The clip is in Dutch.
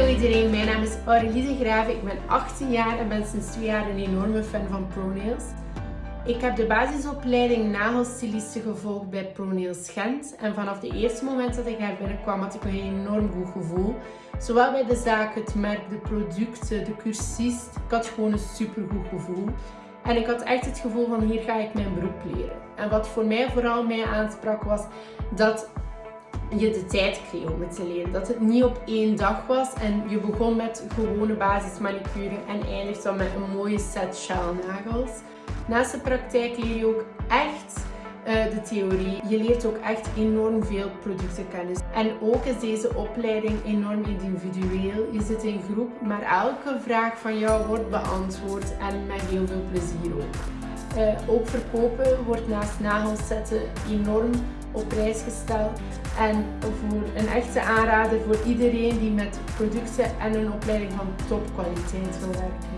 iedereen, mijn naam is Aurélie de Graven. Ik ben 18 jaar en ben sinds 2 jaar een enorme fan van ProNails. Ik heb de basisopleiding nagelstiliste gevolgd bij ProNails Gent. En vanaf de eerste moment dat ik daar binnenkwam had ik een enorm goed gevoel. Zowel bij de zaak, het merk, de producten, de cursist. Ik had gewoon een super goed gevoel. En ik had echt het gevoel van hier ga ik mijn beroep leren. En wat voor mij vooral mij aansprak was dat je de tijd kreeg om het te leren. Dat het niet op één dag was en je begon met gewone basismanicure en eindigt dan met een mooie set sjaalnagels. Naast de praktijk leer je ook echt uh, de theorie. Je leert ook echt enorm veel productenkennis. En ook is deze opleiding enorm individueel. Je zit in groep, maar elke vraag van jou wordt beantwoord en met heel veel plezier ook. Uh, ook verkopen wordt naast nagels zetten enorm op prijs gesteld. En voor een echte aanrader voor iedereen die met producten en een opleiding van topkwaliteit wil werken.